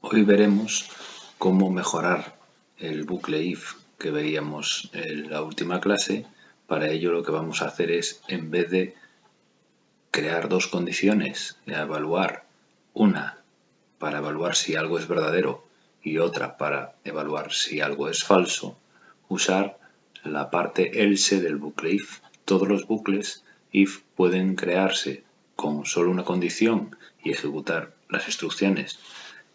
Hoy veremos cómo mejorar el bucle if que veíamos en la última clase. Para ello lo que vamos a hacer es, en vez de crear dos condiciones y evaluar una para evaluar si algo es verdadero y otra para evaluar si algo es falso, usar la parte else del bucle if. Todos los bucles if pueden crearse con solo una condición y ejecutar las instrucciones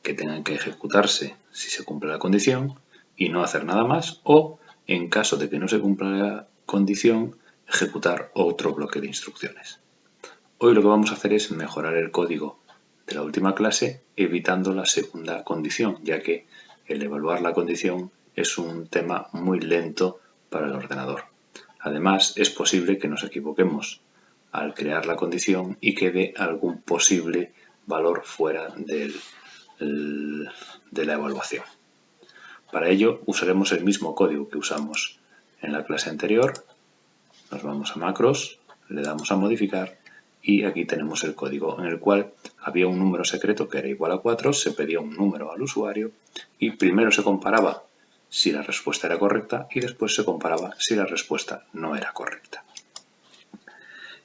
que tengan que ejecutarse si se cumple la condición y no hacer nada más o en caso de que no se cumpla la condición ejecutar otro bloque de instrucciones. Hoy lo que vamos a hacer es mejorar el código de la última clase evitando la segunda condición ya que el evaluar la condición es un tema muy lento para el ordenador. Además es posible que nos equivoquemos al crear la condición y quede algún posible valor fuera del de la evaluación. Para ello usaremos el mismo código que usamos en la clase anterior. Nos vamos a macros, le damos a modificar y aquí tenemos el código en el cual había un número secreto que era igual a 4, se pedía un número al usuario y primero se comparaba si la respuesta era correcta y después se comparaba si la respuesta no era correcta.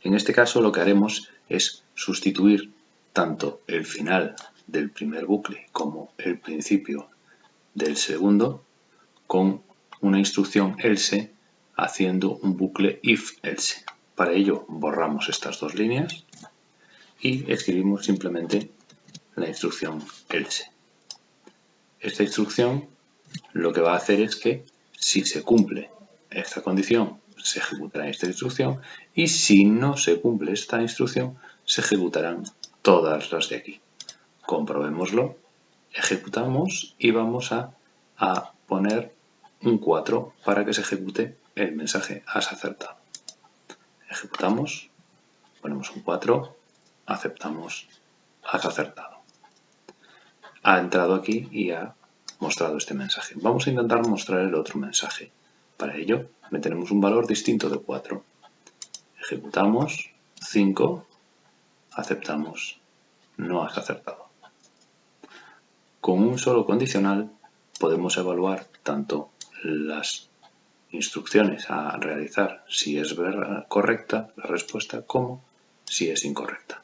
En este caso lo que haremos es sustituir tanto el final del primer bucle como el principio del segundo con una instrucción else haciendo un bucle if-else. Para ello borramos estas dos líneas y escribimos simplemente la instrucción else. Esta instrucción lo que va a hacer es que si se cumple esta condición se ejecutará esta instrucción y si no se cumple esta instrucción se ejecutarán todas las de aquí comprobémoslo, ejecutamos y vamos a, poner un 4 para que se ejecute el mensaje has acertado. Ejecutamos, ponemos un 4, aceptamos has acertado. Ha entrado aquí y ha mostrado este mensaje. Vamos a intentar mostrar el otro mensaje. Para ello, meteremos un valor distinto de 4. Ejecutamos, 5, aceptamos, no has acertado. Con un solo condicional podemos evaluar tanto las instrucciones a realizar si es correcta la respuesta como si es incorrecta.